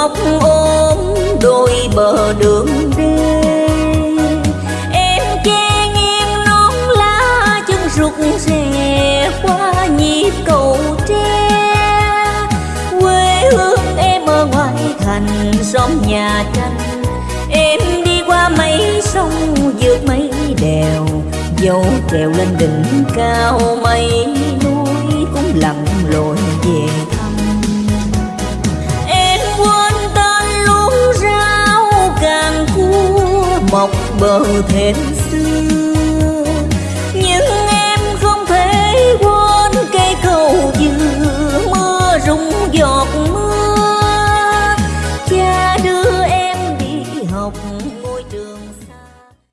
góp ôm đôi bờ đường đi, em che nghiêng nón lá chân rụt rè qua nhịp cầu tre. Quê hương em ở ngoài thành xóm nhà tranh. Em đi qua mấy sông vượt mấy đèo. Dẫu trèo lên đỉnh cao mây núi cũng lặng lội về thăm. mọc bờ thềm xưa. Nhưng em không thể quên cây cầu dừa mưa rung giọt mưa. Cha đưa em đi học ngôi trường